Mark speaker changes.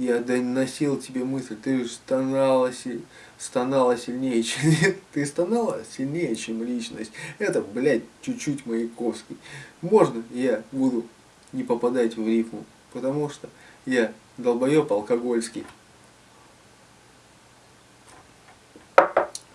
Speaker 1: Я доносил тебе мысль, ты стонала, стонала сильнее, чем... Ты стонала сильнее, чем личность. Это, блядь, чуть-чуть Маяковский. Можно я буду не попадать в рифму? Потому что я долбоеб алкогольский.